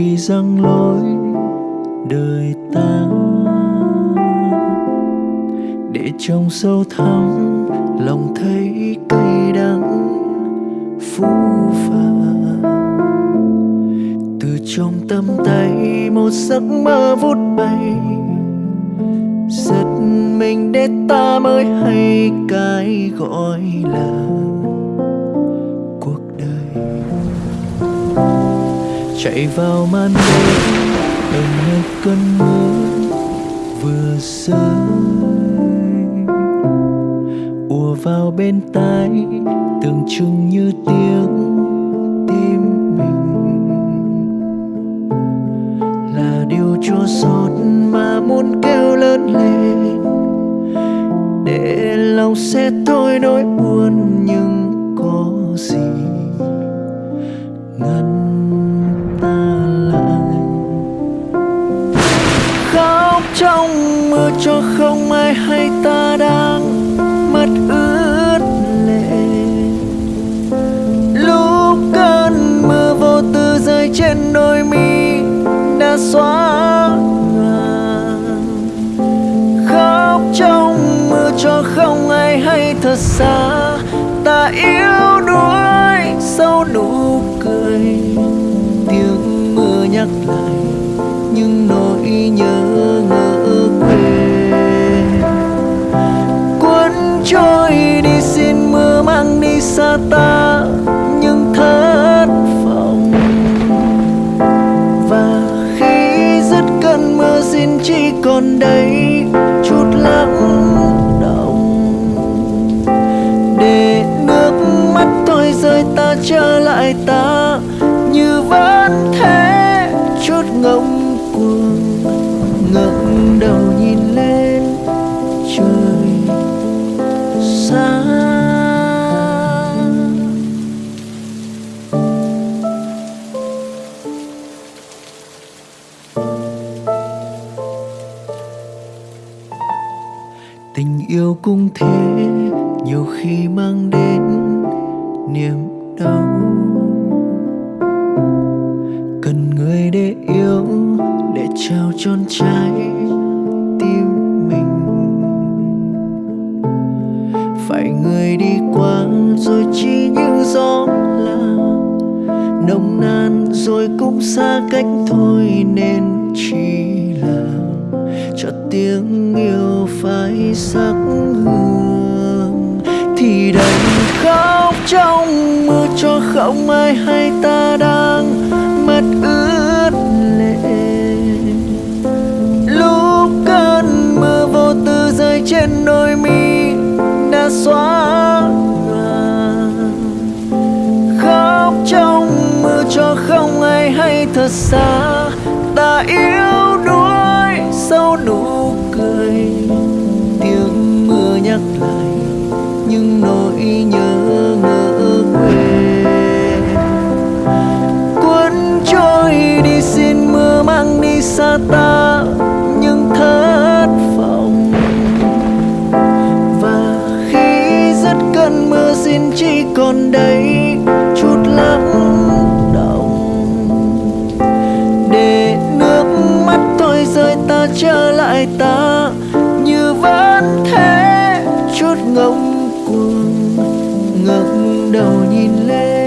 khi răng lối đời ta. Để trong sâu thẳm lòng thấy cay đắng phũ phàng. Từ trong tâm tay một giấc mơ vút bay, giật mình để ta mới hay cái gọi là chạy vào màn đêm ở nơi cơn mưa vừa rơi. Ùa vào bên tai, tưởng chừng như tiếng tim mình. Là điều chua xót mà muốn kêu lớn lên. Để lòng sẽ thôi nỗi buồn nhưng có gì ngăn trong mưa cho không ai hay ta đang mất ướt lệ. Lúc cơn mưa vô tư rơi trên đôi mi đã xóa nhòa. Khóc trong mưa cho không ai hay thật xa xa ta những thất vọng. Và khi dứt cơn mưa xin chỉ còn đây chút lắng động. Để nước mắt tôi rơi ta trở lại ta, như vẫn thế chút ngông cuồng. Yêu cũng thế, nhiều khi mang đến niềm đau. Cần người để yêu, để trao trọn trái tim mình. Phải người đi qua, rồi chỉ như gió là nồng nàn rồi cũng xa cách thôi, nên chỉ cho tiếng yêu phai sắc hương. Thì đành khóc trong mưa cho không ai hay ta đang mất ướt lệ. Lúc cơn mưa vô tư rơi trên đôi mi đã xóa nhòa khóc trong mưa cho không ai hay thật xa, ta yêu những nỗi nhớ ngỡ quê. Cuốn trôi đi xin mưa mang đi xa ta, những thất vọng. Và khi rất cơn mưa xin chỉ còn đây chút lắng động. Để nước mắt tôi rơi ta trở lại ta, như vẫn thế chút ngông cuồng ngẩng đầu nhìn lên.